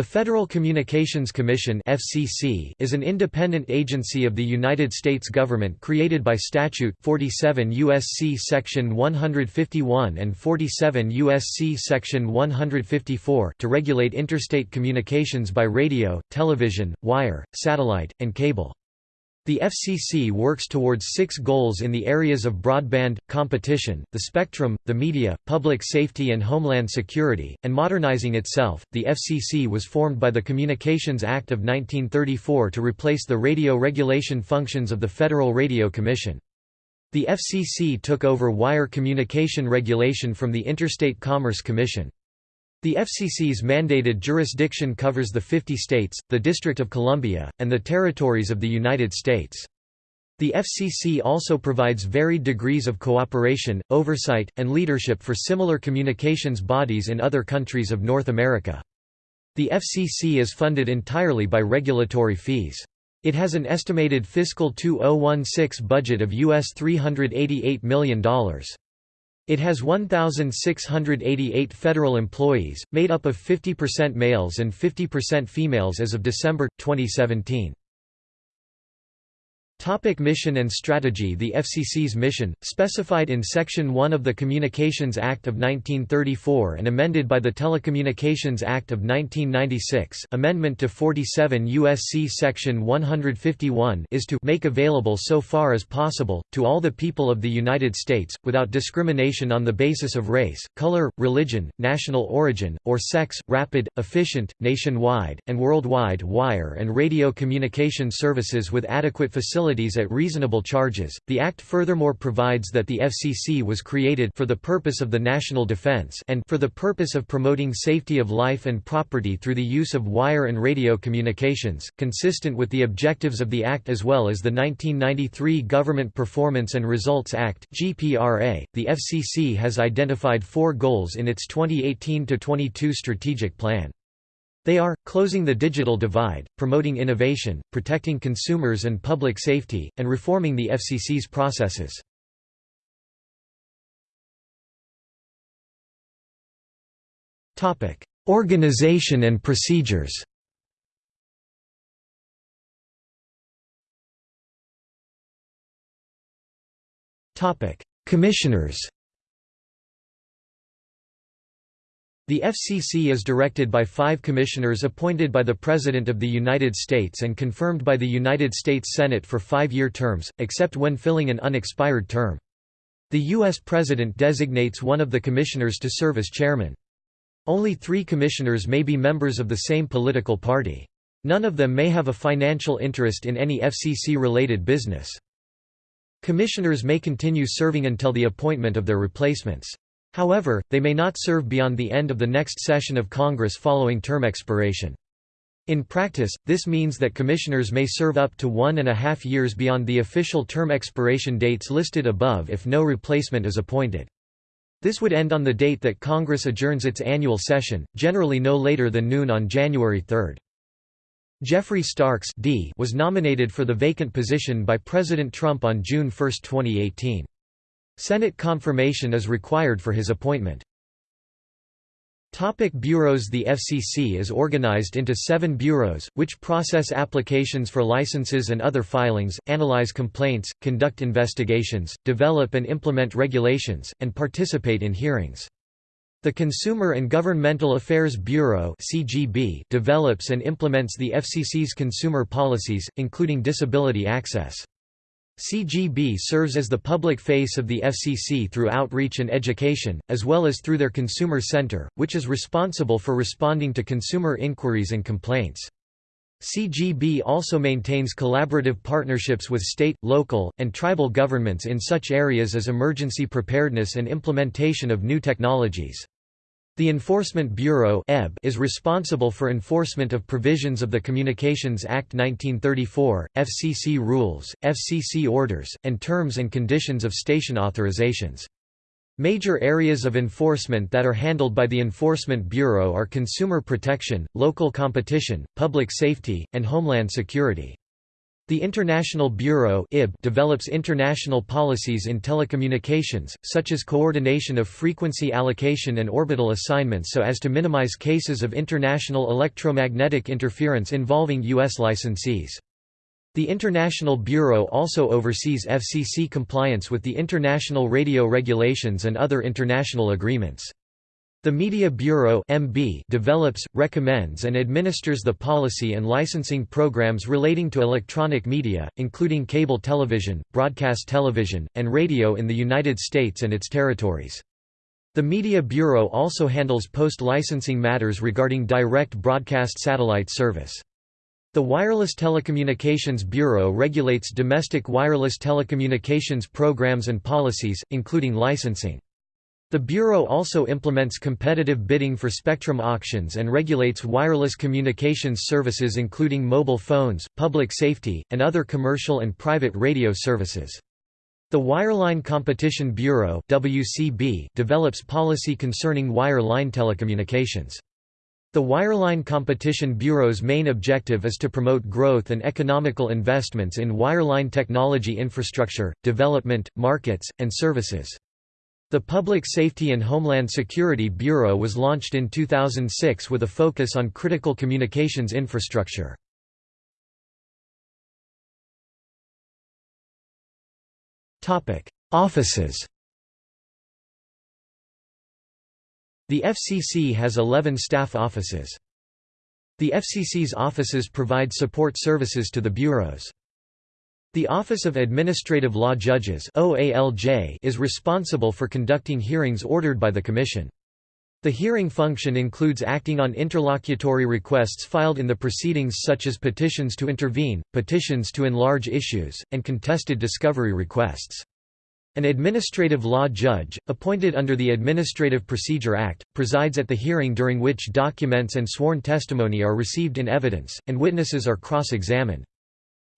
The Federal Communications Commission (FCC) is an independent agency of the United States government created by statute 47 USC section 151 and 47 USC section 154 to regulate interstate communications by radio, television, wire, satellite, and cable. The FCC works towards six goals in the areas of broadband, competition, the spectrum, the media, public safety and homeland security, and modernizing itself. The FCC was formed by the Communications Act of 1934 to replace the radio regulation functions of the Federal Radio Commission. The FCC took over wire communication regulation from the Interstate Commerce Commission. The FCC's mandated jurisdiction covers the 50 states, the District of Columbia, and the territories of the United States. The FCC also provides varied degrees of cooperation, oversight, and leadership for similar communications bodies in other countries of North America. The FCC is funded entirely by regulatory fees. It has an estimated fiscal 2016 budget of US $388 million. It has 1,688 federal employees, made up of 50% males and 50% females as of December, 2017. Topic mission and strategy The FCC's mission, specified in Section 1 of the Communications Act of 1934 and amended by the Telecommunications Act of 1996 Amendment to 47 U.S.C. Section 151 is to make available so far as possible, to all the people of the United States, without discrimination on the basis of race, color, religion, national origin, or sex, rapid, efficient, nationwide, and worldwide wire and radio communication services with adequate facilities at reasonable charges. The Act furthermore provides that the FCC was created for the purpose of the national defense and for the purpose of promoting safety of life and property through the use of wire and radio communications, consistent with the objectives of the Act as well as the 1993 Government Performance and Results Act (GPRA). The FCC has identified four goals in its 2018 to 22 strategic plan. They are, closing the digital divide, promoting innovation, protecting consumers and public safety, and reforming the FCC's processes. Organization and procedures Commissioners The FCC is directed by five commissioners appointed by the President of the United States and confirmed by the United States Senate for five-year terms, except when filling an unexpired term. The U.S. President designates one of the commissioners to serve as chairman. Only three commissioners may be members of the same political party. None of them may have a financial interest in any FCC-related business. Commissioners may continue serving until the appointment of their replacements. However, they may not serve beyond the end of the next session of Congress following term expiration. In practice, this means that commissioners may serve up to one and a half years beyond the official term expiration dates listed above if no replacement is appointed. This would end on the date that Congress adjourns its annual session, generally no later than noon on January 3. Geoffrey Starks D was nominated for the vacant position by President Trump on June 1, 2018. Senate confirmation is required for his appointment. Topic bureaus The FCC is organized into seven bureaus, which process applications for licenses and other filings, analyze complaints, conduct investigations, develop and implement regulations, and participate in hearings. The Consumer and Governmental Affairs Bureau CGB develops and implements the FCC's consumer policies, including disability access. CGB serves as the public face of the FCC through outreach and education, as well as through their Consumer Center, which is responsible for responding to consumer inquiries and complaints. CGB also maintains collaborative partnerships with state, local, and tribal governments in such areas as emergency preparedness and implementation of new technologies. The Enforcement Bureau is responsible for enforcement of provisions of the Communications Act 1934, FCC rules, FCC orders, and terms and conditions of station authorizations. Major areas of enforcement that are handled by the Enforcement Bureau are consumer protection, local competition, public safety, and homeland security. The International Bureau develops international policies in telecommunications, such as coordination of frequency allocation and orbital assignments so as to minimize cases of international electromagnetic interference involving U.S. licensees. The International Bureau also oversees FCC compliance with the International Radio Regulations and other international agreements. The Media Bureau MB develops, recommends and administers the policy and licensing programs relating to electronic media, including cable television, broadcast television, and radio in the United States and its territories. The Media Bureau also handles post-licensing matters regarding direct broadcast satellite service. The Wireless Telecommunications Bureau regulates domestic wireless telecommunications programs and policies, including licensing. The Bureau also implements competitive bidding for spectrum auctions and regulates wireless communications services including mobile phones, public safety, and other commercial and private radio services. The Wireline Competition Bureau WCB develops policy concerning wireline telecommunications. The Wireline Competition Bureau's main objective is to promote growth and economical investments in wireline technology infrastructure, development, markets, and services. The Public Safety and Homeland Security Bureau was launched in 2006 with a focus on critical communications infrastructure. Offices The FCC has 11 staff offices. The FCC's offices provide support services to the bureaus. The Office of Administrative Law Judges is responsible for conducting hearings ordered by the Commission. The hearing function includes acting on interlocutory requests filed in the proceedings such as petitions to intervene, petitions to enlarge issues, and contested discovery requests. An administrative law judge, appointed under the Administrative Procedure Act, presides at the hearing during which documents and sworn testimony are received in evidence, and witnesses are cross-examined.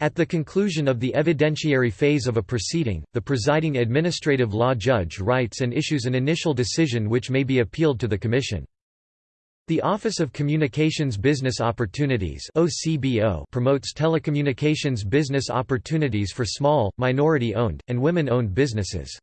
At the conclusion of the evidentiary phase of a proceeding, the presiding administrative law judge writes and issues an initial decision which may be appealed to the Commission. The Office of Communications Business Opportunities promotes telecommunications business opportunities for small, minority-owned, and women-owned businesses.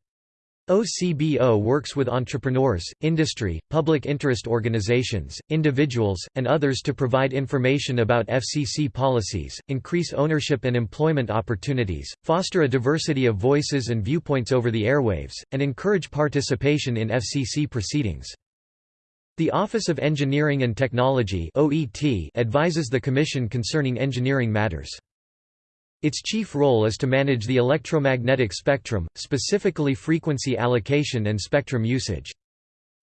OCBO works with entrepreneurs, industry, public interest organizations, individuals, and others to provide information about FCC policies, increase ownership and employment opportunities, foster a diversity of voices and viewpoints over the airwaves, and encourage participation in FCC proceedings. The Office of Engineering and Technology advises the Commission concerning engineering matters. Its chief role is to manage the electromagnetic spectrum, specifically frequency allocation and spectrum usage.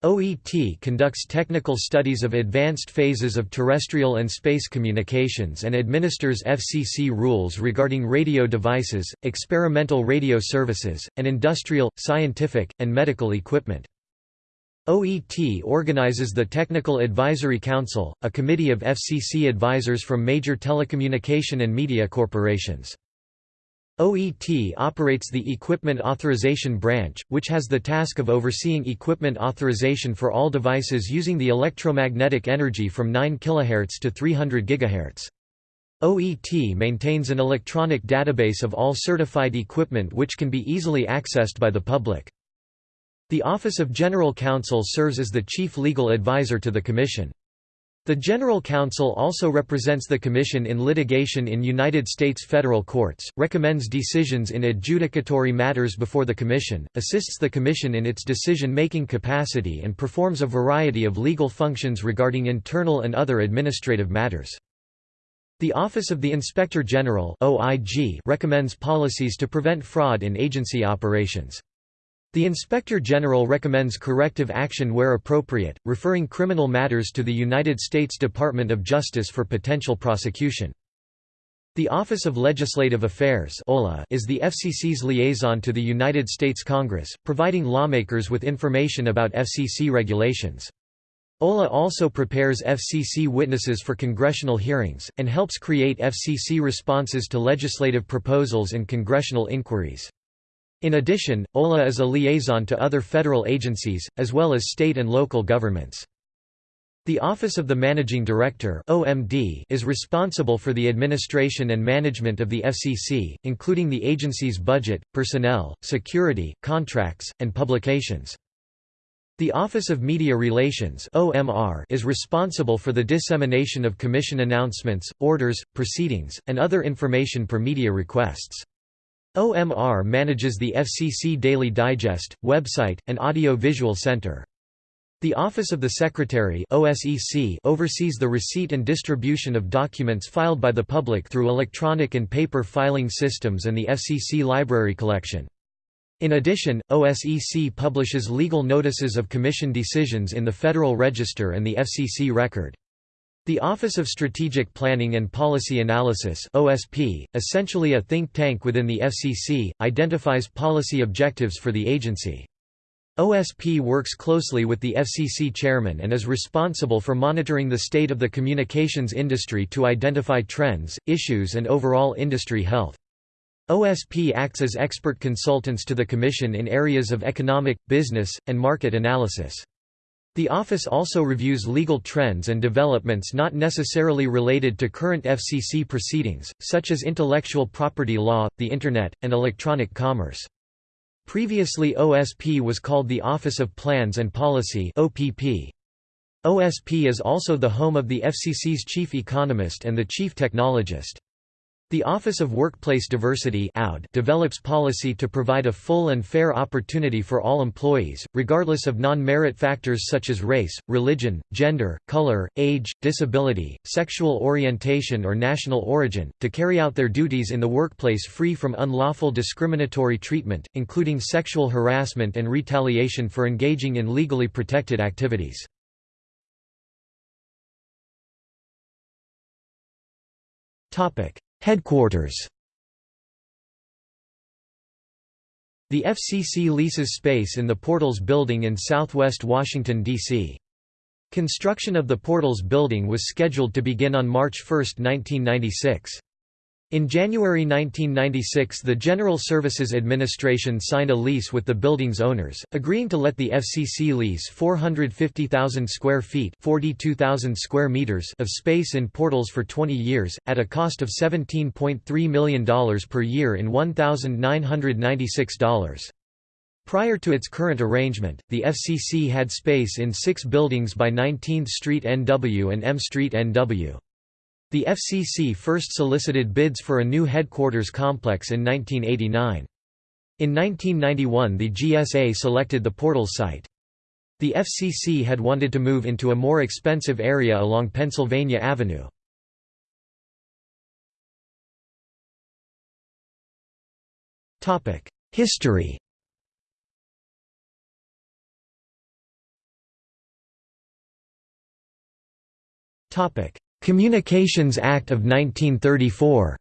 OET conducts technical studies of advanced phases of terrestrial and space communications and administers FCC rules regarding radio devices, experimental radio services, and industrial, scientific, and medical equipment. OET organizes the Technical Advisory Council, a committee of FCC advisors from major telecommunication and media corporations. OET operates the Equipment Authorization Branch, which has the task of overseeing equipment authorization for all devices using the electromagnetic energy from 9 kHz to 300 GHz. OET maintains an electronic database of all certified equipment which can be easily accessed by the public. The Office of General Counsel serves as the chief legal advisor to the Commission. The General Counsel also represents the Commission in litigation in United States federal courts, recommends decisions in adjudicatory matters before the Commission, assists the Commission in its decision-making capacity and performs a variety of legal functions regarding internal and other administrative matters. The Office of the Inspector General recommends policies to prevent fraud in agency operations. The Inspector General recommends corrective action where appropriate, referring criminal matters to the United States Department of Justice for potential prosecution. The Office of Legislative Affairs is the FCC's liaison to the United States Congress, providing lawmakers with information about FCC regulations. OLA also prepares FCC witnesses for congressional hearings, and helps create FCC responses to legislative proposals and congressional inquiries. In addition, OLA is a liaison to other federal agencies, as well as state and local governments. The Office of the Managing Director (OMD) is responsible for the administration and management of the FCC, including the agency's budget, personnel, security, contracts, and publications. The Office of Media Relations (OMR) is responsible for the dissemination of commission announcements, orders, proceedings, and other information per media requests. OMR manages the FCC Daily Digest, website, and audio-visual center. The Office of the Secretary OSEC oversees the receipt and distribution of documents filed by the public through electronic and paper filing systems and the FCC library collection. In addition, OSEC publishes legal notices of Commission decisions in the Federal Register and the FCC record. The Office of Strategic Planning and Policy Analysis OSP, essentially a think tank within the FCC, identifies policy objectives for the agency. OSP works closely with the FCC chairman and is responsible for monitoring the state of the communications industry to identify trends, issues and overall industry health. OSP acts as expert consultants to the Commission in areas of economic, business, and market analysis. The office also reviews legal trends and developments not necessarily related to current FCC proceedings, such as intellectual property law, the Internet, and electronic commerce. Previously OSP was called the Office of Plans and Policy. OSP is also the home of the FCC's chief economist and the chief technologist. The Office of Workplace Diversity develops policy to provide a full and fair opportunity for all employees, regardless of non-merit factors such as race, religion, gender, color, age, disability, sexual orientation or national origin, to carry out their duties in the workplace free from unlawful discriminatory treatment, including sexual harassment and retaliation for engaging in legally protected activities. Topic Headquarters The FCC leases space in the Portals building in southwest Washington, D.C. Construction of the Portals building was scheduled to begin on March 1, 1996. In January 1996 the General Services Administration signed a lease with the building's owners, agreeing to let the FCC lease 450,000 square feet square meters of space in portals for 20 years, at a cost of $17.3 million per year in $1,996. Prior to its current arrangement, the FCC had space in six buildings by 19th Street NW and M Street NW. The FCC first solicited bids for a new headquarters complex in 1989. In 1991 the GSA selected the Portal site. The FCC had wanted to move into a more expensive area along Pennsylvania Avenue. History Topic: Communications Act of 1934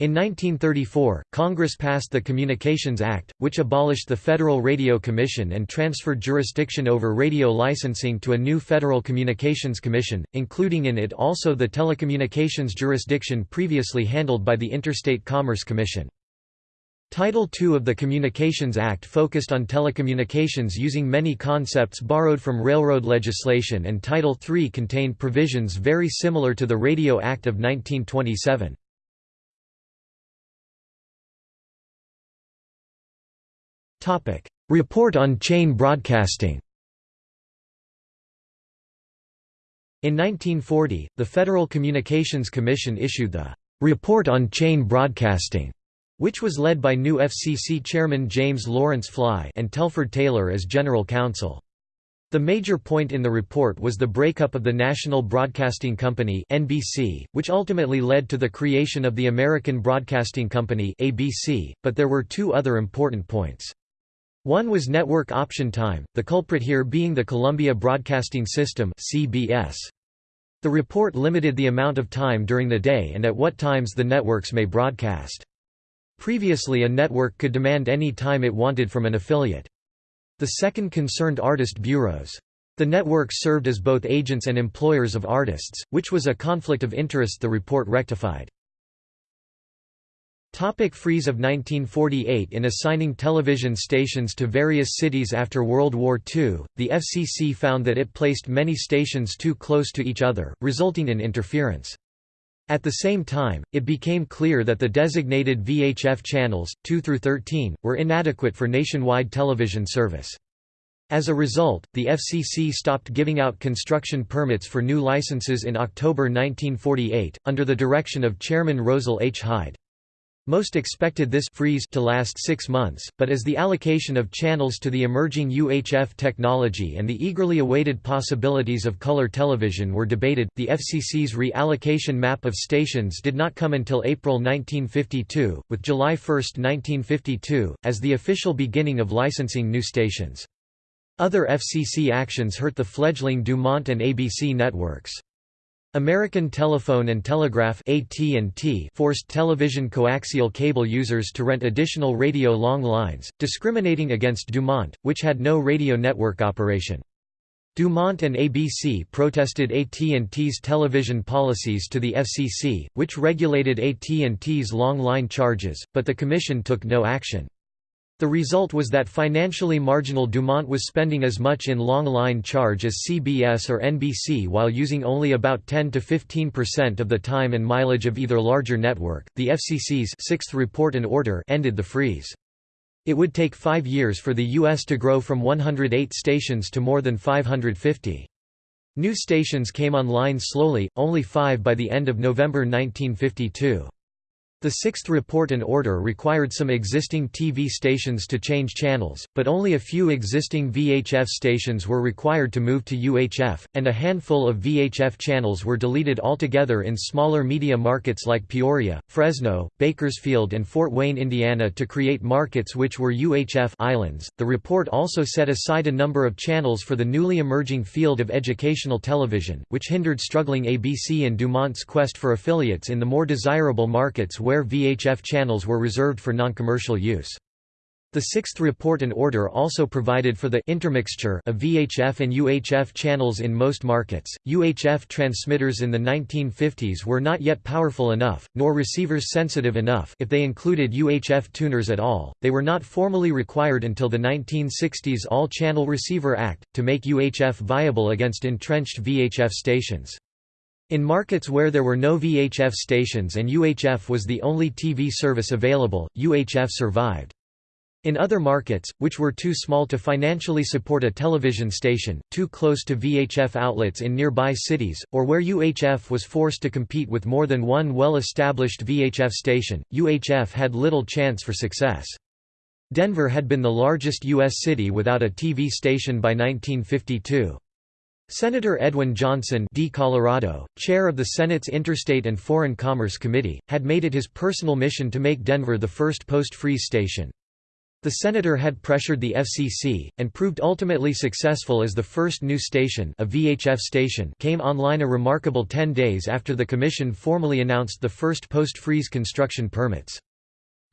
In 1934, Congress passed the Communications Act, which abolished the Federal Radio Commission and transferred jurisdiction over radio licensing to a new Federal Communications Commission, including in it also the telecommunications jurisdiction previously handled by the Interstate Commerce Commission. Title II of the Communications Act focused on telecommunications using many concepts borrowed from railroad legislation and Title III contained provisions very similar to the Radio Act of 1927. Report on chain broadcasting In 1940, the Federal Communications Commission issued the "'Report on Chain Broadcasting' which was led by new FCC chairman James Lawrence Fly and Telford Taylor as general counsel. The major point in the report was the breakup of the National Broadcasting Company (NBC), which ultimately led to the creation of the American Broadcasting Company (ABC), but there were two other important points. One was network option time, the culprit here being the Columbia Broadcasting System (CBS). The report limited the amount of time during the day and at what times the networks may broadcast. Previously a network could demand any time it wanted from an affiliate. The second concerned artist bureaus. The networks served as both agents and employers of artists, which was a conflict of interest the report rectified. Topic freeze of 1948 In assigning television stations to various cities after World War II, the FCC found that it placed many stations too close to each other, resulting in interference. At the same time, it became clear that the designated VHF channels, 2 through 13, were inadequate for nationwide television service. As a result, the FCC stopped giving out construction permits for new licenses in October 1948, under the direction of Chairman Rosel H. Hyde. Most expected this freeze to last six months, but as the allocation of channels to the emerging UHF technology and the eagerly awaited possibilities of color television were debated, the FCC's reallocation map of stations did not come until April 1952, with July 1, 1952, as the official beginning of licensing new stations. Other FCC actions hurt the fledgling Dumont and ABC networks. American Telephone and Telegraph AT&T forced television coaxial cable users to rent additional radio long lines, discriminating against Dumont, which had no radio network operation. Dumont and ABC protested AT&T's television policies to the FCC, which regulated AT&T's long line charges, but the commission took no action. The result was that financially marginal Dumont was spending as much in long line charge as CBS or NBC while using only about 10 to 15% of the time and mileage of either larger network. The FCC's sixth report and order ended the freeze. It would take five years for the U.S. to grow from 108 stations to more than 550. New stations came online slowly, only five by the end of November 1952. The sixth report and order required some existing TV stations to change channels, but only a few existing VHF stations were required to move to UHF, and a handful of VHF channels were deleted altogether in smaller media markets like Peoria, Fresno, Bakersfield, and Fort Wayne, Indiana to create markets which were UHF islands. The report also set aside a number of channels for the newly emerging field of educational television, which hindered struggling ABC and Dumont's quest for affiliates in the more desirable markets where where VHF channels were reserved for non-commercial use. The Sixth Report and Order also provided for the intermixture of VHF and UHF channels in most markets. UHF transmitters in the 1950s were not yet powerful enough, nor receivers sensitive enough if they included UHF tuners at all. They were not formally required until the 1960s All-Channel Receiver Act, to make UHF viable against entrenched VHF stations. In markets where there were no VHF stations and UHF was the only TV service available, UHF survived. In other markets, which were too small to financially support a television station, too close to VHF outlets in nearby cities, or where UHF was forced to compete with more than one well-established VHF station, UHF had little chance for success. Denver had been the largest U.S. city without a TV station by 1952. Senator Edwin Johnson D. Colorado, chair of the Senate's Interstate and Foreign Commerce Committee, had made it his personal mission to make Denver the first post-freeze station. The senator had pressured the FCC, and proved ultimately successful as the first new station, a VHF station came online a remarkable 10 days after the commission formally announced the first post-freeze construction permits.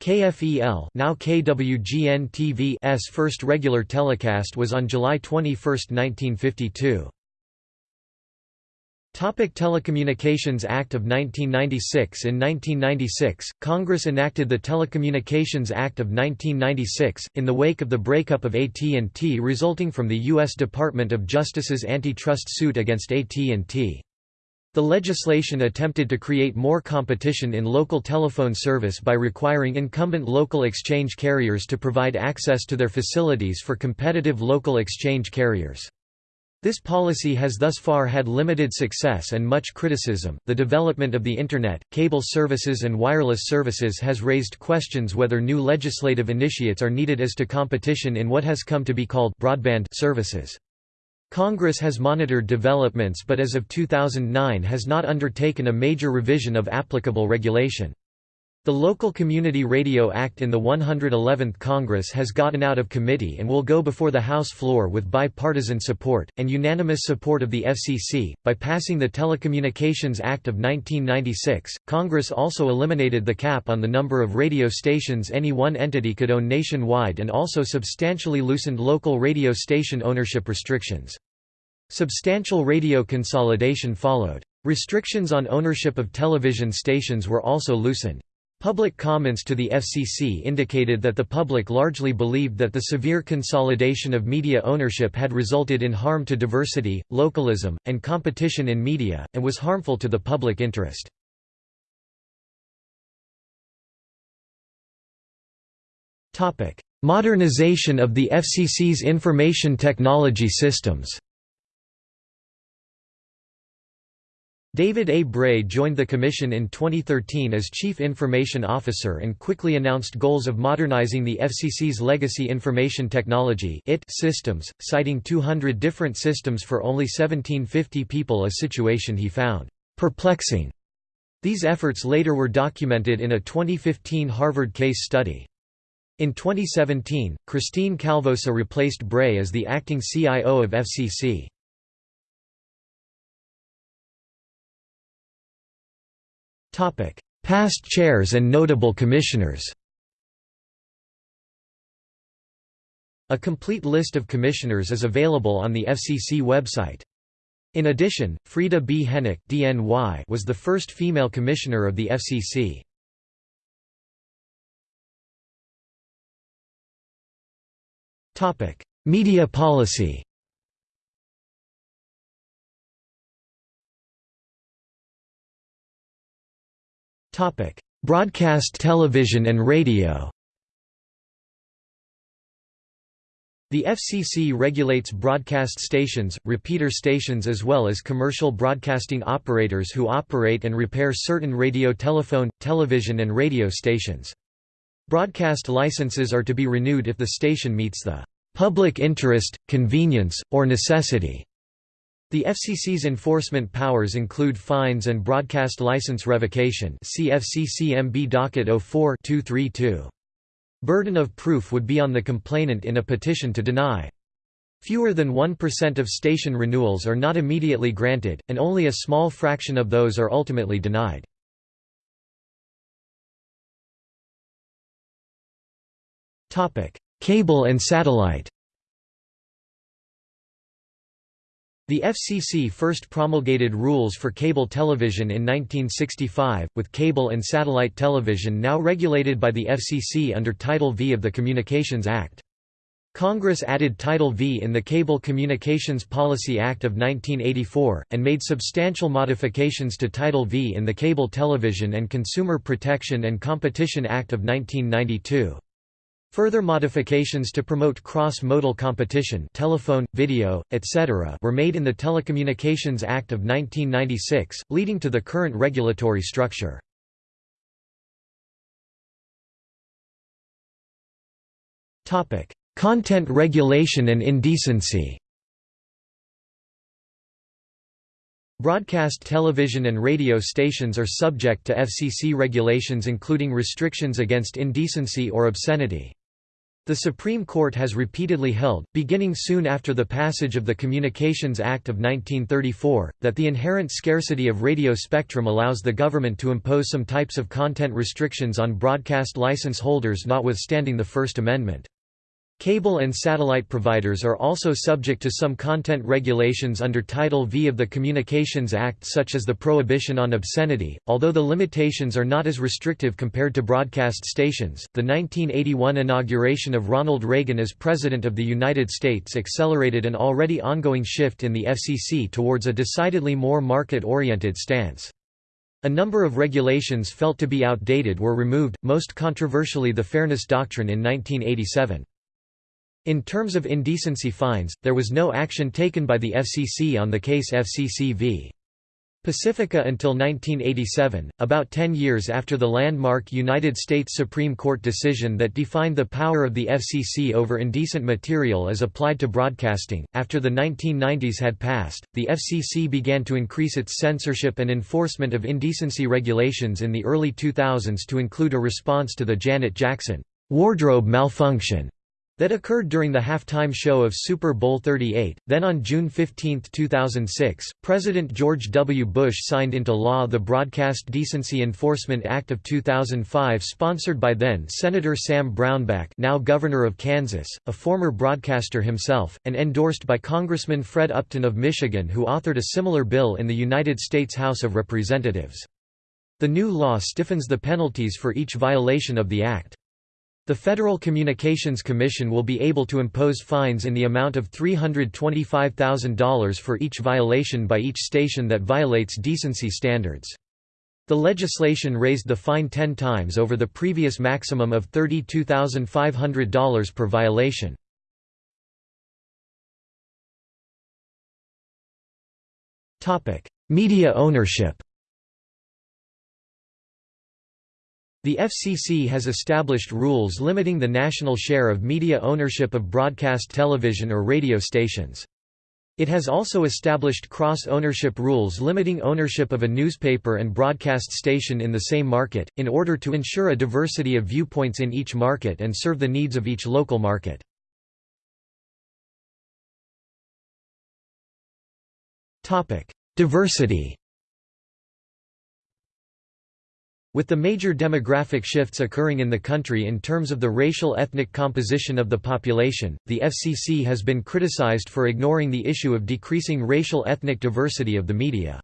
KFEL now KWGN-TV's first regular telecast was on July 21, 1952. Topic Telecommunications Act of 1996 In 1996, Congress enacted the Telecommunications Act of 1996, in the wake of the breakup of AT&T resulting from the U.S. Department of Justice's antitrust suit against AT&T. The legislation attempted to create more competition in local telephone service by requiring incumbent local exchange carriers to provide access to their facilities for competitive local exchange carriers. This policy has thus far had limited success and much criticism. The development of the Internet, cable services, and wireless services has raised questions whether new legislative initiates are needed as to competition in what has come to be called broadband services. Congress has monitored developments but as of 2009 has not undertaken a major revision of applicable regulation. The Local Community Radio Act in the 111th Congress has gotten out of committee and will go before the House floor with bipartisan support, and unanimous support of the FCC. By passing the Telecommunications Act of 1996, Congress also eliminated the cap on the number of radio stations any one entity could own nationwide and also substantially loosened local radio station ownership restrictions. Substantial radio consolidation followed. Restrictions on ownership of television stations were also loosened. Public comments to the FCC indicated that the public largely believed that the severe consolidation of media ownership had resulted in harm to diversity, localism, and competition in media, and was harmful to the public interest. Modernization of the FCC's information technology systems David A. Bray joined the Commission in 2013 as Chief Information Officer and quickly announced goals of modernizing the FCC's legacy information technology systems, citing 200 different systems for only 1750 people a situation he found perplexing. These efforts later were documented in a 2015 Harvard case study. In 2017, Christine Calvosa replaced Bray as the acting CIO of FCC. Past chairs and notable commissioners A complete list of commissioners is available on the FCC website. In addition, Frieda B. Hennock DNY was the first female commissioner of the FCC. Media policy Broadcast television and radio The FCC regulates broadcast stations, repeater stations as well as commercial broadcasting operators who operate and repair certain radio telephone, television and radio stations. Broadcast licenses are to be renewed if the station meets the "...public interest, convenience, or necessity." The FCC's enforcement powers include fines and broadcast license revocation CFCCMB docket 04-232. Burden of proof would be on the complainant in a petition to deny. Fewer than 1% of station renewals are not immediately granted, and only a small fraction of those are ultimately denied. Cable and satellite The FCC first promulgated rules for cable television in 1965, with cable and satellite television now regulated by the FCC under Title V of the Communications Act. Congress added Title V in the Cable Communications Policy Act of 1984, and made substantial modifications to Title V in the Cable Television and Consumer Protection and Competition Act of 1992. Further modifications to promote cross-modal competition telephone, video, etc. were made in the Telecommunications Act of 1996, leading to the current regulatory structure. Content regulation and indecency Broadcast television and radio stations are subject to FCC regulations including restrictions against indecency or obscenity. The Supreme Court has repeatedly held, beginning soon after the passage of the Communications Act of 1934, that the inherent scarcity of radio spectrum allows the government to impose some types of content restrictions on broadcast license holders notwithstanding the First Amendment. Cable and satellite providers are also subject to some content regulations under Title V of the Communications Act such as the prohibition on obscenity, although the limitations are not as restrictive compared to broadcast stations. The 1981 inauguration of Ronald Reagan as President of the United States accelerated an already ongoing shift in the FCC towards a decidedly more market-oriented stance. A number of regulations felt to be outdated were removed, most controversially the Fairness Doctrine in 1987. In terms of indecency fines, there was no action taken by the FCC on the case FCC v. Pacifica until 1987, about 10 years after the landmark United States Supreme Court decision that defined the power of the FCC over indecent material as applied to broadcasting. After the 1990s had passed, the FCC began to increase its censorship and enforcement of indecency regulations in the early 2000s to include a response to the Janet Jackson wardrobe malfunction that occurred during the halftime show of Super Bowl 38. Then on June 15, 2006, President George W. Bush signed into law the Broadcast Decency Enforcement Act of 2005 sponsored by then Senator Sam Brownback now Governor of Kansas, a former broadcaster himself, and endorsed by Congressman Fred Upton of Michigan who authored a similar bill in the United States House of Representatives. The new law stiffens the penalties for each violation of the Act. The Federal Communications Commission will be able to impose fines in the amount of $325,000 for each violation by each station that violates decency standards. The legislation raised the fine 10 times over the previous maximum of $32,500 per violation. Media ownership The FCC has established rules limiting the national share of media ownership of broadcast television or radio stations. It has also established cross-ownership rules limiting ownership of a newspaper and broadcast station in the same market, in order to ensure a diversity of viewpoints in each market and serve the needs of each local market. Diversity With the major demographic shifts occurring in the country in terms of the racial ethnic composition of the population, the FCC has been criticized for ignoring the issue of decreasing racial ethnic diversity of the media.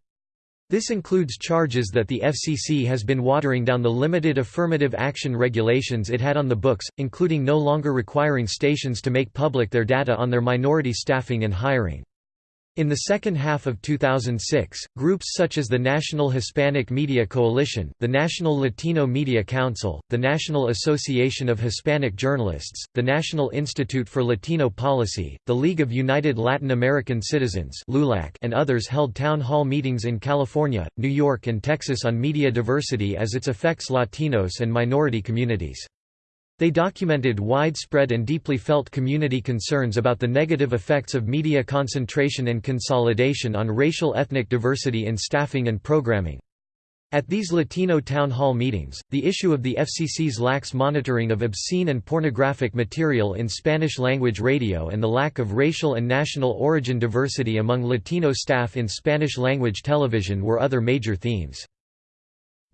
This includes charges that the FCC has been watering down the limited affirmative action regulations it had on the books, including no longer requiring stations to make public their data on their minority staffing and hiring. In the second half of 2006, groups such as the National Hispanic Media Coalition, the National Latino Media Council, the National Association of Hispanic Journalists, the National Institute for Latino Policy, the League of United Latin American Citizens and others held town hall meetings in California, New York and Texas on media diversity as it affects Latinos and minority communities. They documented widespread and deeply felt community concerns about the negative effects of media concentration and consolidation on racial ethnic diversity in staffing and programming. At these Latino town hall meetings, the issue of the FCC's lax monitoring of obscene and pornographic material in Spanish-language radio and the lack of racial and national origin diversity among Latino staff in Spanish-language television were other major themes.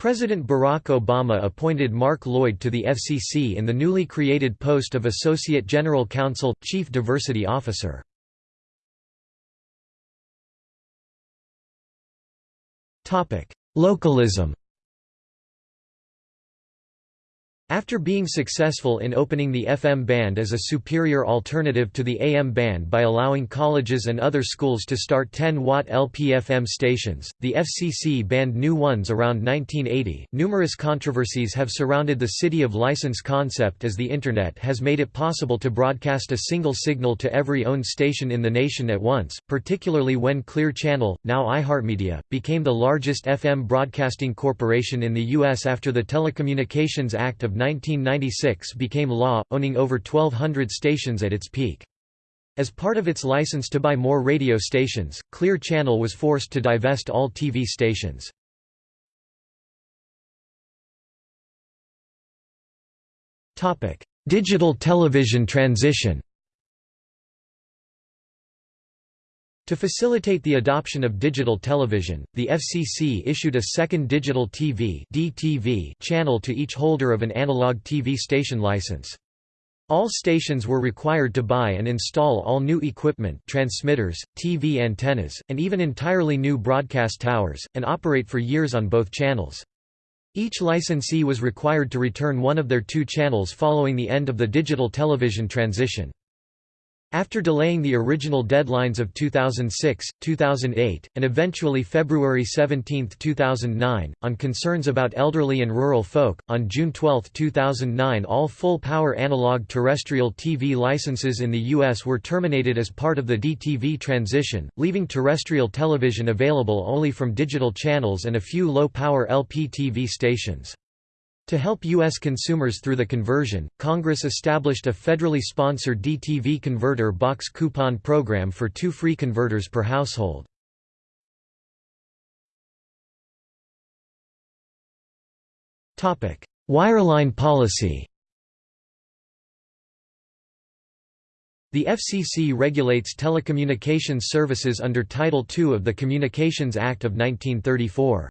President Barack Obama appointed Mark Lloyd to the FCC in the newly created post of Associate General Counsel, Chief Diversity Officer. Localism After being successful in opening the FM band as a superior alternative to the AM band by allowing colleges and other schools to start 10-watt LP-FM stations, the FCC banned new ones around 1980. Numerous controversies have surrounded the city of license concept as the Internet has made it possible to broadcast a single signal to every owned station in the nation at once, particularly when Clear Channel, now iHeartMedia, became the largest FM broadcasting corporation in the U.S. after the Telecommunications Act of 1996 became law, owning over 1,200 stations at its peak. As part of its license to buy more radio stations, Clear Channel was forced to divest all TV stations. Digital television transition To facilitate the adoption of digital television, the FCC issued a second digital TV (DTV) channel to each holder of an analog TV station license. All stations were required to buy and install all new equipment transmitters, TV antennas, and even entirely new broadcast towers, and operate for years on both channels. Each licensee was required to return one of their two channels following the end of the digital television transition. After delaying the original deadlines of 2006, 2008, and eventually February 17, 2009, on concerns about elderly and rural folk, on June 12, 2009 all full-power analog terrestrial TV licenses in the U.S. were terminated as part of the DTV transition, leaving terrestrial television available only from digital channels and a few low-power LPTV stations. To help U.S. consumers through the conversion, Congress established a federally sponsored DTV converter box coupon program for two free converters per household. Wireline policy The FCC regulates telecommunications services under Title II of the Communications Act of 1934.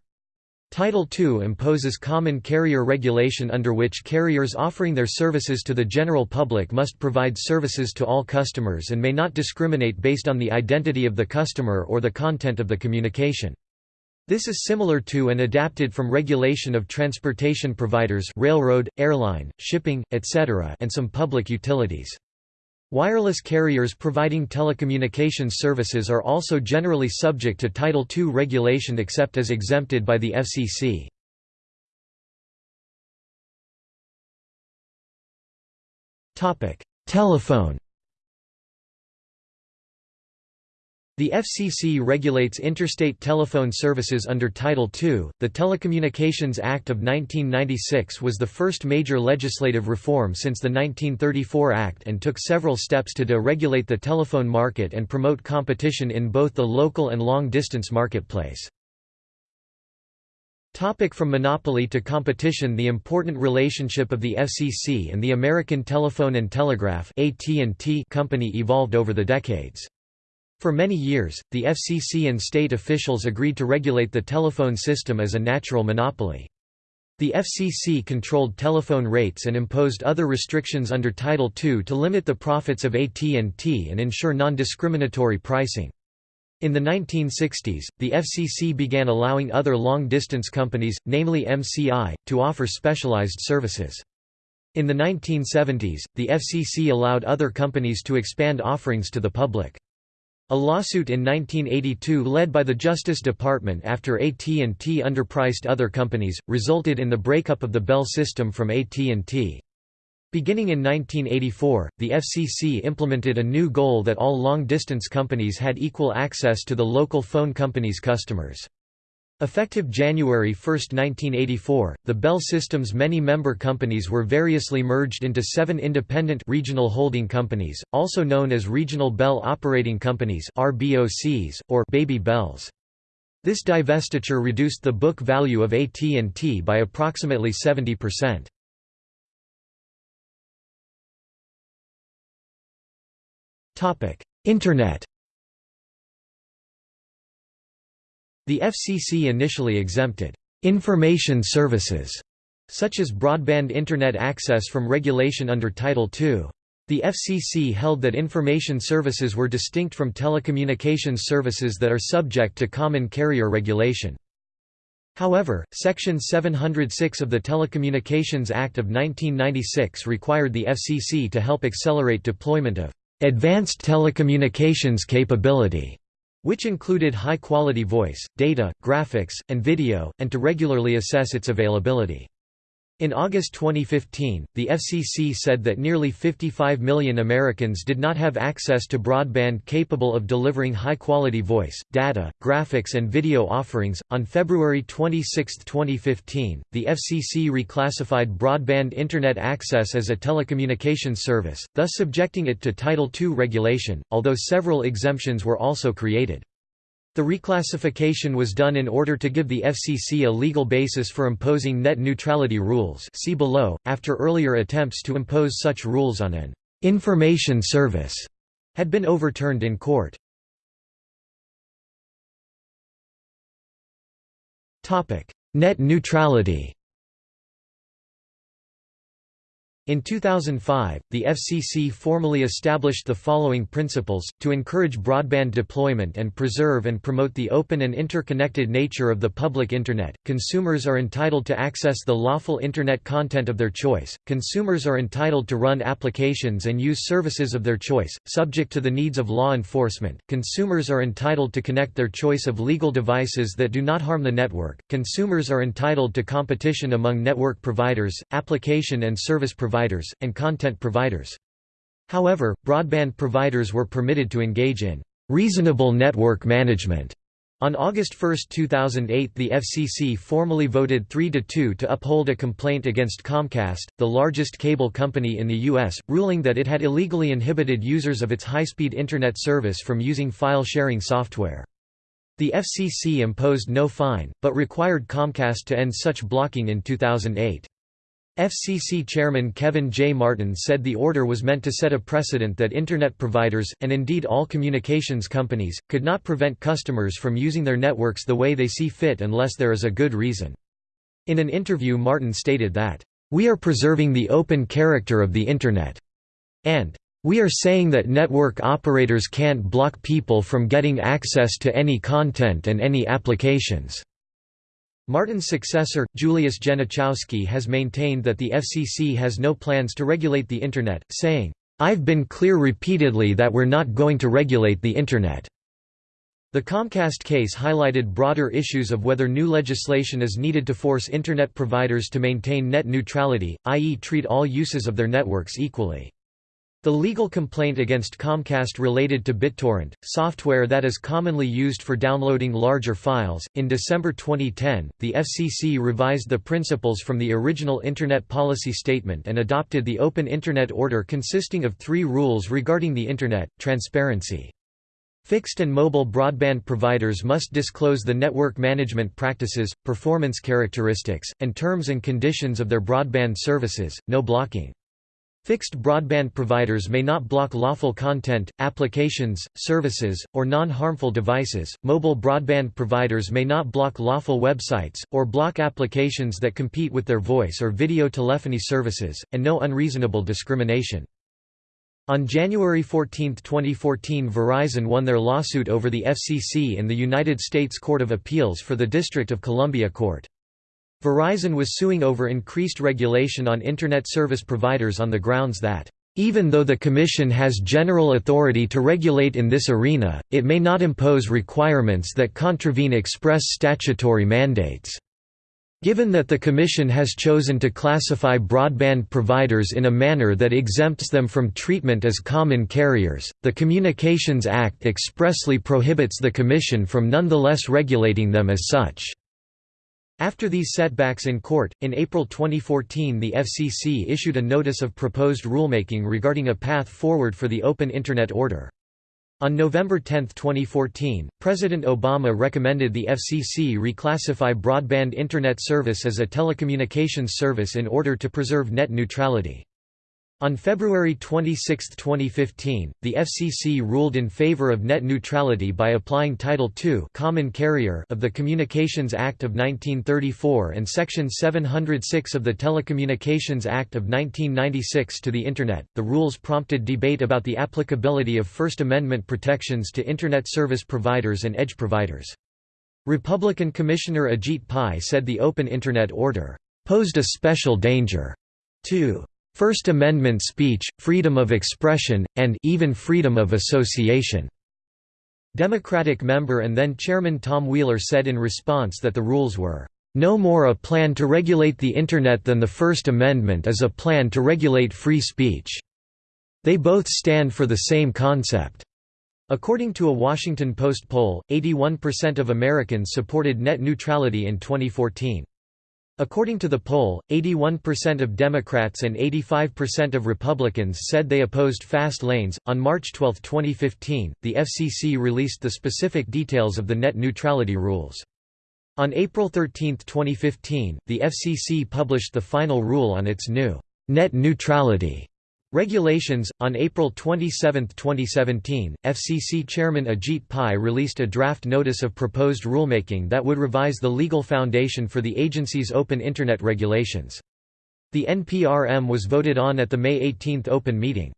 Title II imposes common carrier regulation under which carriers offering their services to the general public must provide services to all customers and may not discriminate based on the identity of the customer or the content of the communication. This is similar to and adapted from regulation of transportation providers railroad, airline, shipping, etc. and some public utilities. Wireless carriers providing telecommunications services are also generally subject to Title II regulation except as exempted by the FCC. Telephone The FCC regulates interstate telephone services under Title II. The Telecommunications Act of 1996 was the first major legislative reform since the 1934 Act and took several steps to deregulate the telephone market and promote competition in both the local and long-distance marketplace. Topic from monopoly to competition The important relationship of the FCC and the American Telephone and Telegraph Company evolved over the decades. For many years, the FCC and state officials agreed to regulate the telephone system as a natural monopoly. The FCC controlled telephone rates and imposed other restrictions under Title II to limit the profits of AT&T and ensure non-discriminatory pricing. In the 1960s, the FCC began allowing other long-distance companies, namely MCI, to offer specialized services. In the 1970s, the FCC allowed other companies to expand offerings to the public. A lawsuit in 1982 led by the Justice Department after AT&T underpriced other companies, resulted in the breakup of the Bell system from AT&T. Beginning in 1984, the FCC implemented a new goal that all long-distance companies had equal access to the local phone company's customers. Effective January 1, 1984, the Bell System's many member companies were variously merged into seven independent regional holding companies, also known as Regional Bell Operating Companies RBOCs, or Baby Bells. This divestiture reduced the book value of AT&T by approximately 70%. Internet The FCC initially exempted information services, such as broadband Internet access from regulation under Title II. The FCC held that information services were distinct from telecommunications services that are subject to common carrier regulation. However, Section 706 of the Telecommunications Act of 1996 required the FCC to help accelerate deployment of advanced telecommunications capability which included high-quality voice, data, graphics, and video, and to regularly assess its availability. In August 2015, the FCC said that nearly 55 million Americans did not have access to broadband capable of delivering high quality voice, data, graphics, and video offerings. On February 26, 2015, the FCC reclassified broadband Internet access as a telecommunications service, thus subjecting it to Title II regulation, although several exemptions were also created. The reclassification was done in order to give the FCC a legal basis for imposing net neutrality rules see below, after earlier attempts to impose such rules on an «information service» had been overturned in court. Net neutrality In 2005, the FCC formally established the following principles, to encourage broadband deployment and preserve and promote the open and interconnected nature of the public Internet, consumers are entitled to access the lawful Internet content of their choice, consumers are entitled to run applications and use services of their choice, subject to the needs of law enforcement, consumers are entitled to connect their choice of legal devices that do not harm the network, consumers are entitled to competition among network providers, application and service providers providers, and content providers. However, broadband providers were permitted to engage in reasonable network management. On August 1, 2008 the FCC formally voted 3–2 to uphold a complaint against Comcast, the largest cable company in the U.S., ruling that it had illegally inhibited users of its high-speed Internet service from using file-sharing software. The FCC imposed no fine, but required Comcast to end such blocking in 2008. FCC Chairman Kevin J. Martin said the order was meant to set a precedent that Internet providers, and indeed all communications companies, could not prevent customers from using their networks the way they see fit unless there is a good reason. In an interview Martin stated that, "...we are preserving the open character of the Internet," and "...we are saying that network operators can't block people from getting access to any content and any applications." Martin's successor, Julius Genachowski has maintained that the FCC has no plans to regulate the Internet, saying, "'I've been clear repeatedly that we're not going to regulate the Internet." The Comcast case highlighted broader issues of whether new legislation is needed to force Internet providers to maintain net neutrality, i.e. treat all uses of their networks equally. The legal complaint against Comcast related to BitTorrent, software that is commonly used for downloading larger files. In December 2010, the FCC revised the principles from the original Internet Policy Statement and adopted the Open Internet Order consisting of three rules regarding the Internet transparency, Fixed and mobile broadband providers must disclose the network management practices, performance characteristics, and terms and conditions of their broadband services, no blocking. Fixed broadband providers may not block lawful content, applications, services, or non-harmful devices. Mobile broadband providers may not block lawful websites, or block applications that compete with their voice or video telephony services, and no unreasonable discrimination. On January 14, 2014 Verizon won their lawsuit over the FCC in the United States Court of Appeals for the District of Columbia Court. Verizon was suing over increased regulation on Internet service providers on the grounds that, "...even though the Commission has general authority to regulate in this arena, it may not impose requirements that contravene express statutory mandates." Given that the Commission has chosen to classify broadband providers in a manner that exempts them from treatment as common carriers, the Communications Act expressly prohibits the Commission from nonetheless regulating them as such. After these setbacks in court, in April 2014 the FCC issued a notice of proposed rulemaking regarding a path forward for the Open Internet Order. On November 10, 2014, President Obama recommended the FCC reclassify broadband Internet service as a telecommunications service in order to preserve net neutrality. On February 26, 2015, the FCC ruled in favor of net neutrality by applying Title II Common Carrier of the Communications Act of 1934 and Section 706 of the Telecommunications Act of 1996 to the Internet. The rules prompted debate about the applicability of First Amendment protections to Internet service providers and edge providers. Republican Commissioner Ajit Pai said the Open Internet Order posed a special danger to First Amendment speech, freedom of expression, and even freedom of association." Democratic member and then Chairman Tom Wheeler said in response that the rules were, "...no more a plan to regulate the Internet than the First Amendment is a plan to regulate free speech. They both stand for the same concept." According to a Washington Post poll, 81% of Americans supported net neutrality in 2014. According to the poll, 81% of Democrats and 85% of Republicans said they opposed fast lanes. On March 12, 2015, the FCC released the specific details of the net neutrality rules. On April 13, 2015, the FCC published the final rule on its new net neutrality Regulations On April 27, 2017, FCC Chairman Ajit Pai released a draft notice of proposed rulemaking that would revise the legal foundation for the agency's open Internet regulations. The NPRM was voted on at the May 18 open meeting.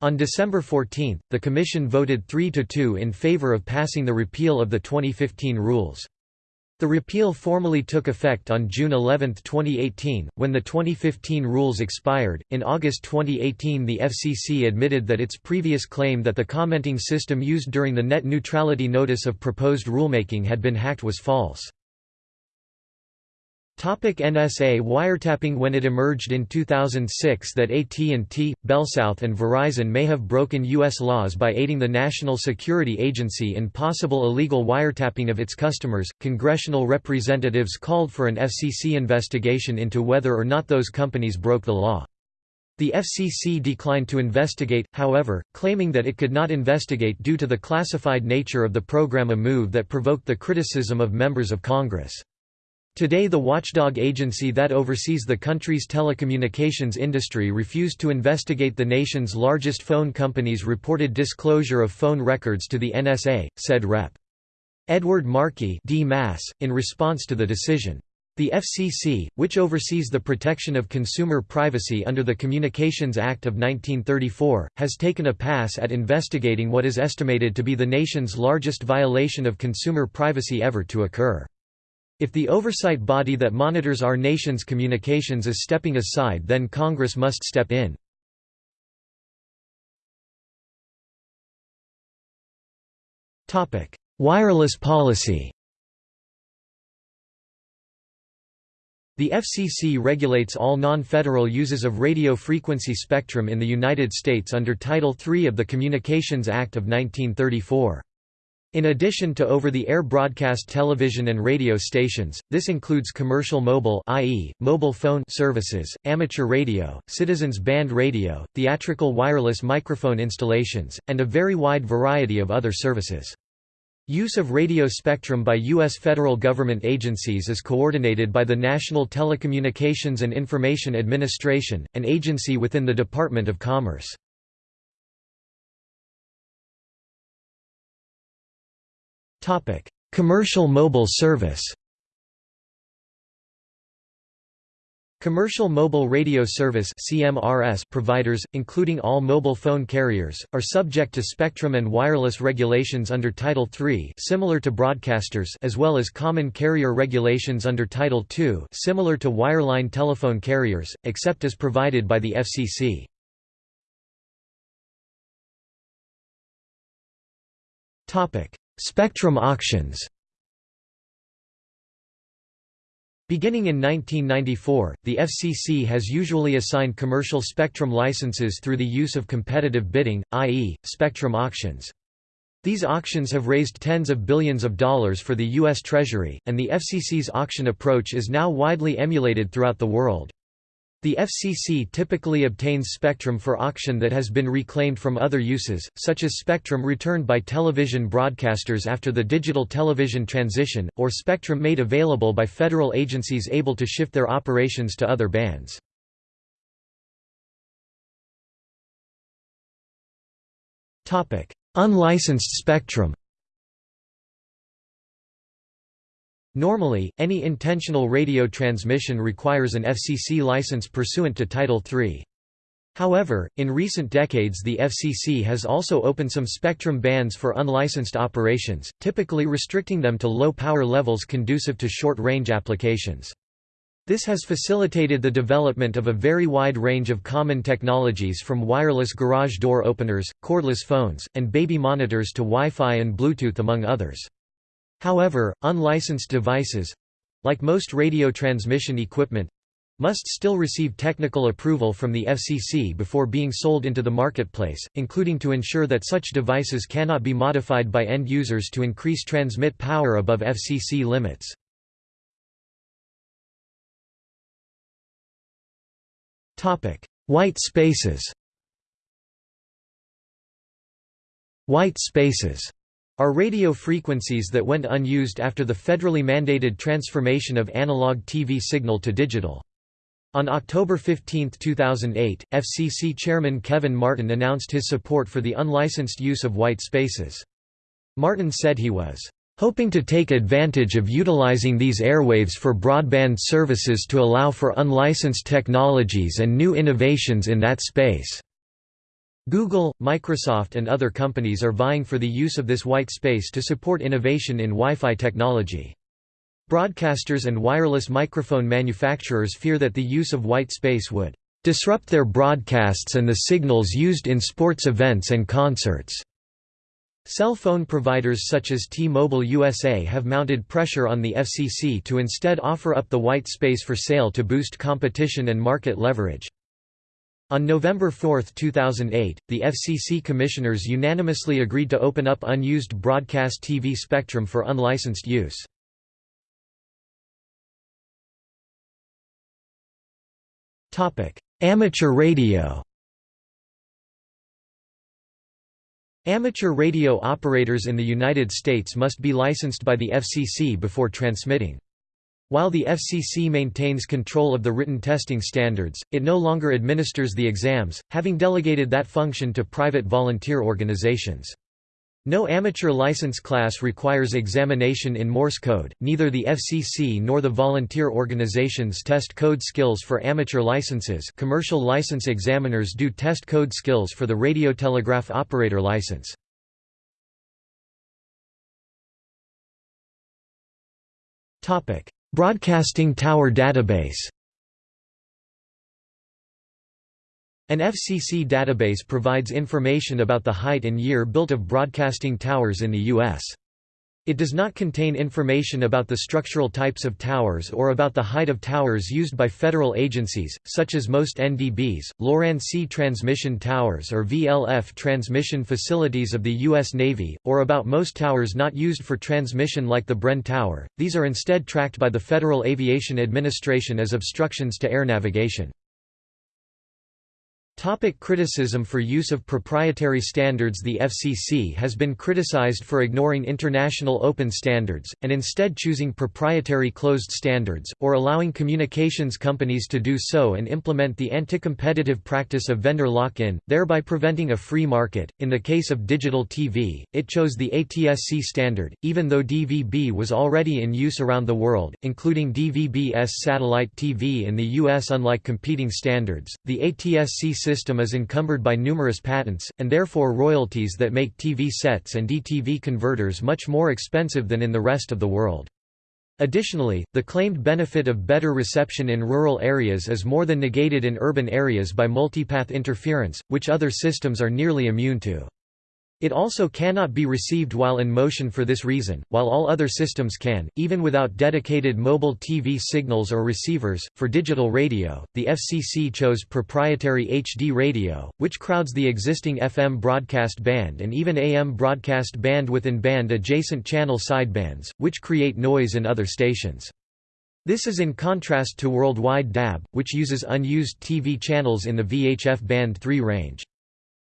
On December 14, the Commission voted 3 to 2 in favor of passing the repeal of the 2015 rules. The repeal formally took effect on June 11, 2018, when the 2015 rules expired. In August 2018, the FCC admitted that its previous claim that the commenting system used during the net neutrality notice of proposed rulemaking had been hacked was false. Topic NSA wiretapping When it emerged in 2006 that AT&T, BellSouth and Verizon may have broken U.S. laws by aiding the National Security Agency in possible illegal wiretapping of its customers, congressional representatives called for an FCC investigation into whether or not those companies broke the law. The FCC declined to investigate, however, claiming that it could not investigate due to the classified nature of the program a move that provoked the criticism of members of Congress. Today the watchdog agency that oversees the country's telecommunications industry refused to investigate the nation's largest phone company's reported disclosure of phone records to the NSA, said Rep. Edward Markey in response to the decision. The FCC, which oversees the protection of consumer privacy under the Communications Act of 1934, has taken a pass at investigating what is estimated to be the nation's largest violation of consumer privacy ever to occur. If the oversight body that monitors our nation's communications is stepping aside then Congress must step in. Wireless policy The FCC regulates all non-federal uses of radio frequency spectrum in the United States under Title III of the Communications Act of 1934. In addition to over-the-air broadcast television and radio stations, this includes commercial mobile i.e., mobile phone services, amateur radio, citizens band radio, theatrical wireless microphone installations, and a very wide variety of other services. Use of radio spectrum by U.S. federal government agencies is coordinated by the National Telecommunications and Information Administration, an agency within the Department of Commerce. Commercial mobile service Commercial Mobile Radio Service (CMRS) providers, including all mobile phone carriers, are subject to spectrum and wireless regulations under Title III, similar to broadcasters, as well as common carrier regulations under Title II, similar to wireline telephone carriers, except as provided by the FCC. Topic: Spectrum auctions. Beginning in 1994, the FCC has usually assigned commercial spectrum licenses through the use of competitive bidding, i.e., spectrum auctions. These auctions have raised tens of billions of dollars for the U.S. Treasury, and the FCC's auction approach is now widely emulated throughout the world. The FCC typically obtains spectrum for auction that has been reclaimed from other uses, such as spectrum returned by television broadcasters after the digital television transition, or spectrum made available by federal agencies able to shift their operations to other bands. Unlicensed spectrum Normally, any intentional radio transmission requires an FCC license pursuant to Title III. However, in recent decades the FCC has also opened some spectrum bands for unlicensed operations, typically restricting them to low power levels conducive to short-range applications. This has facilitated the development of a very wide range of common technologies from wireless garage door openers, cordless phones, and baby monitors to Wi-Fi and Bluetooth among others. However, unlicensed devices—like most radio transmission equipment, must still receive technical approval from the FCC before being sold into the marketplace, including to ensure that such devices cannot be modified by end users to increase transmit power above FCC limits. White spaces White spaces are radio frequencies that went unused after the federally mandated transformation of analog TV signal to digital. On October 15, 2008, FCC Chairman Kevin Martin announced his support for the unlicensed use of white spaces. Martin said he was hoping to take advantage of utilizing these airwaves for broadband services to allow for unlicensed technologies and new innovations in that space. Google, Microsoft and other companies are vying for the use of this white space to support innovation in Wi-Fi technology. Broadcasters and wireless microphone manufacturers fear that the use of white space would disrupt their broadcasts and the signals used in sports events and concerts. Cell phone providers such as T-Mobile USA have mounted pressure on the FCC to instead offer up the white space for sale to boost competition and market leverage. On November 4, 2008, the FCC commissioners unanimously agreed to open up unused broadcast TV spectrum for unlicensed use. Amateur radio Amateur radio operators in the United States must be licensed by the FCC before transmitting. While the FCC maintains control of the written testing standards, it no longer administers the exams, having delegated that function to private volunteer organizations. No amateur license class requires examination in Morse code, neither the FCC nor the volunteer organizations test code skills for amateur licenses commercial license examiners do test code skills for the radiotelegraph operator license. Broadcasting Tower Database An FCC database provides information about the height and year built of broadcasting towers in the U.S. It does not contain information about the structural types of towers or about the height of towers used by federal agencies, such as most NDBs, Loran-C transmission towers or VLF transmission facilities of the U.S. Navy, or about most towers not used for transmission like the Bren Tower. These are instead tracked by the Federal Aviation Administration as obstructions to air navigation. Topic criticism for use of proprietary standards The FCC has been criticized for ignoring international open standards, and instead choosing proprietary closed standards, or allowing communications companies to do so and implement the anti-competitive practice of vendor lock-in, thereby preventing a free market. In the case of digital TV, it chose the ATSC standard, even though DVB was already in use around the world, including DVB-S satellite TV in the US. Unlike competing standards, the ATSC system is encumbered by numerous patents, and therefore royalties that make TV sets and DTV converters much more expensive than in the rest of the world. Additionally, the claimed benefit of better reception in rural areas is more than negated in urban areas by multipath interference, which other systems are nearly immune to. It also cannot be received while in motion for this reason, while all other systems can, even without dedicated mobile TV signals or receivers. For digital radio, the FCC chose proprietary HD radio, which crowds the existing FM broadcast band and even AM broadcast band within band adjacent channel sidebands, which create noise in other stations. This is in contrast to worldwide DAB, which uses unused TV channels in the VHF band 3 range.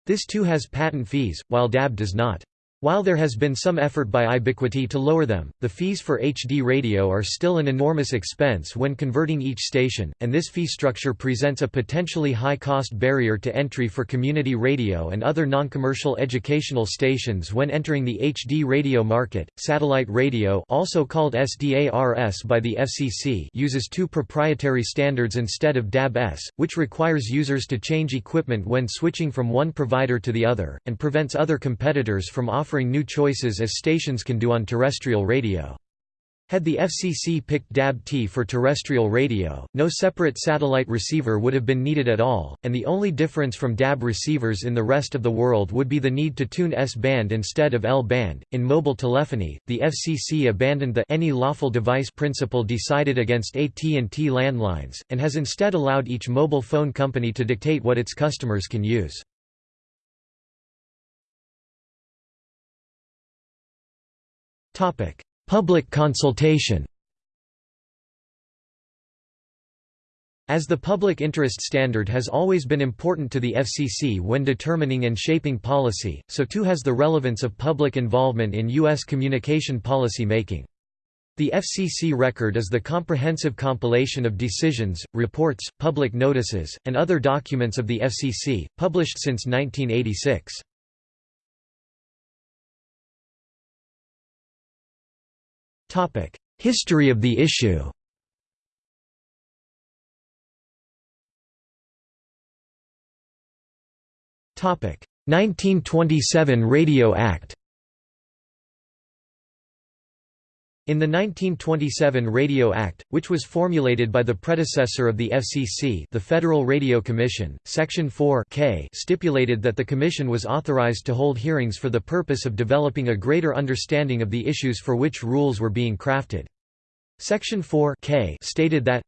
This too has patent fees, while DAB does not. While there has been some effort by Ibiquity to lower them, the fees for HD radio are still an enormous expense when converting each station, and this fee structure presents a potentially high-cost barrier to entry for community radio and other non-commercial educational stations when entering the HD radio market. Satellite radio, also called SDARS by the FCC, uses two proprietary standards instead of DAB-S, which requires users to change equipment when switching from one provider to the other and prevents other competitors from offering offering new choices as stations can do on terrestrial radio. Had the FCC picked DAB-T for terrestrial radio, no separate satellite receiver would have been needed at all, and the only difference from DAB receivers in the rest of the world would be the need to tune S-band instead of L-band. In mobile telephony, the FCC abandoned the any lawful device principle decided against AT&T landlines, and has instead allowed each mobile phone company to dictate what its customers can use. Public consultation As the public interest standard has always been important to the FCC when determining and shaping policy, so too has the relevance of public involvement in U.S. communication policy making. The FCC record is the comprehensive compilation of decisions, reports, public notices, and other documents of the FCC, published since 1986. History of the issue. Topic. 1927 Radio Act In the 1927 Radio Act, which was formulated by the predecessor of the FCC the Federal Radio Commission, Section 4 K stipulated that the Commission was authorized to hold hearings for the purpose of developing a greater understanding of the issues for which rules were being crafted. Section 4 K stated that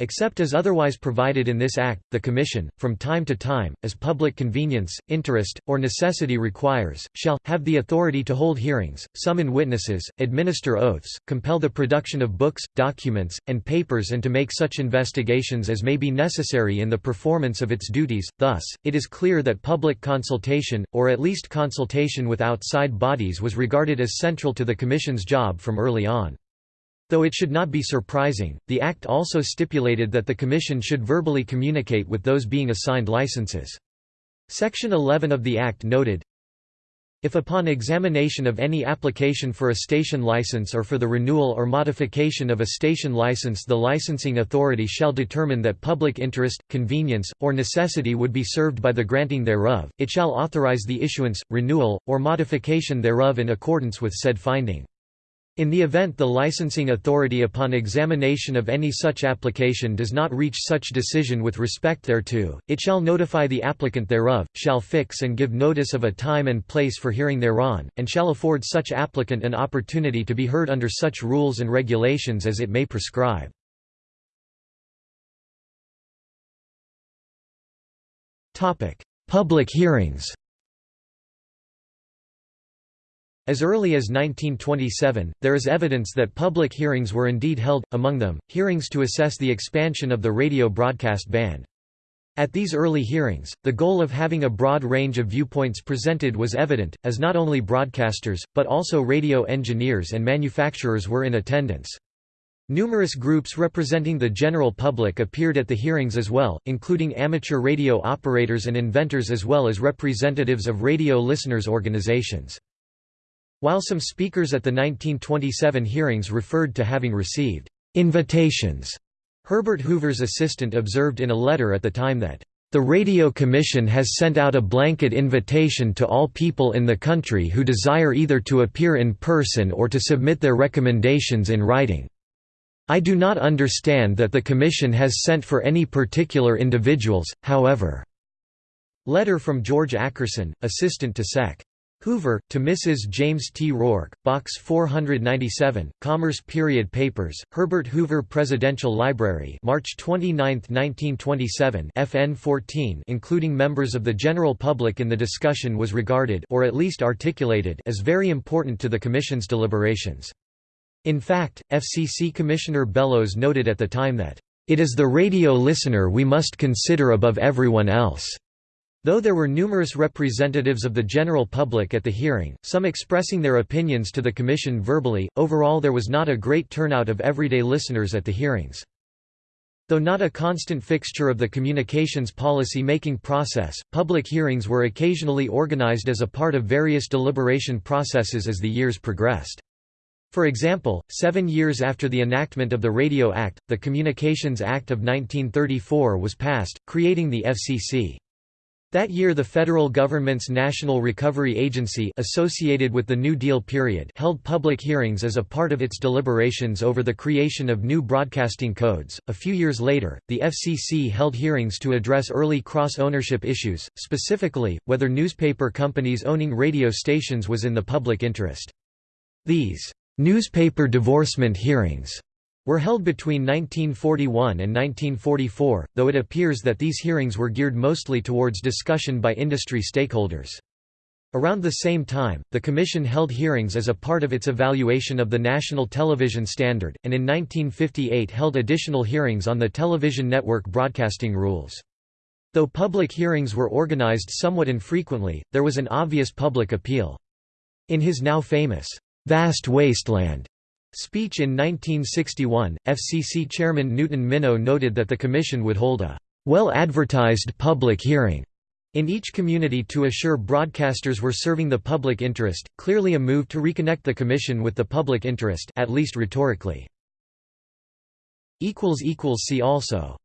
Except as otherwise provided in this Act, the Commission, from time to time, as public convenience, interest, or necessity requires, shall, have the authority to hold hearings, summon witnesses, administer oaths, compel the production of books, documents, and papers and to make such investigations as may be necessary in the performance of its duties. Thus, it is clear that public consultation, or at least consultation with outside bodies was regarded as central to the Commission's job from early on. Though it should not be surprising, the Act also stipulated that the Commission should verbally communicate with those being assigned licenses. Section 11 of the Act noted, if upon examination of any application for a station license or for the renewal or modification of a station license the licensing authority shall determine that public interest, convenience, or necessity would be served by the granting thereof, it shall authorize the issuance, renewal, or modification thereof in accordance with said finding. In the event the licensing authority upon examination of any such application does not reach such decision with respect thereto, it shall notify the applicant thereof, shall fix and give notice of a time and place for hearing thereon, and shall afford such applicant an opportunity to be heard under such rules and regulations as it may prescribe. Public hearings As early as 1927, there is evidence that public hearings were indeed held, among them, hearings to assess the expansion of the radio broadcast band. At these early hearings, the goal of having a broad range of viewpoints presented was evident, as not only broadcasters, but also radio engineers and manufacturers were in attendance. Numerous groups representing the general public appeared at the hearings as well, including amateur radio operators and inventors as well as representatives of radio listeners' organizations. While some speakers at the 1927 hearings referred to having received invitations, Herbert Hoover's assistant observed in a letter at the time that the Radio Commission has sent out a blanket invitation to all people in the country who desire either to appear in person or to submit their recommendations in writing. I do not understand that the Commission has sent for any particular individuals, however." Letter from George Ackerson, assistant to Sec. Hoover, to Mrs. James T. Rourke, Box 497, Commerce Period Papers, Herbert Hoover Presidential Library March 29, 1927 FN 14 including members of the general public in the discussion was regarded or at least articulated as very important to the Commission's deliberations. In fact, FCC Commissioner Bellows noted at the time that, "...it is the radio listener we must consider above everyone else." Though there were numerous representatives of the general public at the hearing, some expressing their opinions to the Commission verbally, overall there was not a great turnout of everyday listeners at the hearings. Though not a constant fixture of the communications policy-making process, public hearings were occasionally organized as a part of various deliberation processes as the years progressed. For example, seven years after the enactment of the Radio Act, the Communications Act of 1934 was passed, creating the FCC. That year the federal government's National Recovery Agency associated with the New Deal period held public hearings as a part of its deliberations over the creation of new broadcasting codes. A few years later, the FCC held hearings to address early cross-ownership issues, specifically, whether newspaper companies owning radio stations was in the public interest. These newspaper divorcement hearings were held between 1941 and 1944, though it appears that these hearings were geared mostly towards discussion by industry stakeholders. Around the same time, the Commission held hearings as a part of its evaluation of the National Television Standard, and in 1958 held additional hearings on the television network broadcasting rules. Though public hearings were organized somewhat infrequently, there was an obvious public appeal. In his now famous, "'Vast Wasteland' speech in 1961, FCC Chairman Newton Minow noted that the Commission would hold a well-advertised public hearing in each community to assure broadcasters were serving the public interest, clearly a move to reconnect the Commission with the public interest at least rhetorically. See also